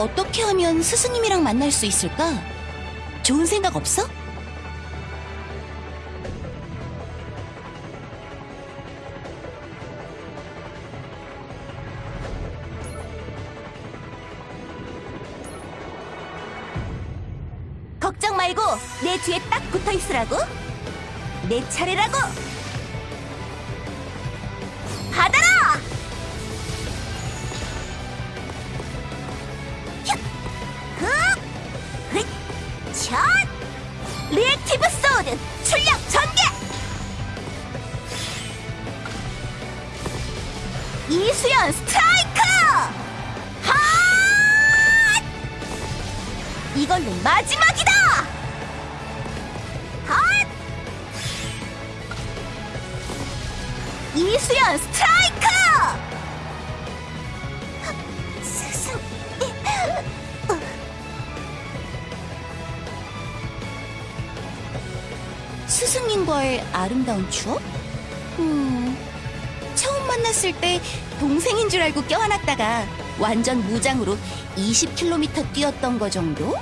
어떻게 하면 스승님이랑 만날 수 있을까? 좋은 생각 없어? 걱정 말고 내 뒤에 딱 붙어 있으라고. 내 차례라고. 리액티브 소드 출력 전개! 이수연 스트라이크! 핫! 이걸로 마지막이다! 핫! 이수연 스트라이크! 스승님과의 아름다운 추억? 음... 처음 만났을 때 동생인 줄 알고 껴안았다가 완전 무장으로 20km 뛰었던 거 정도?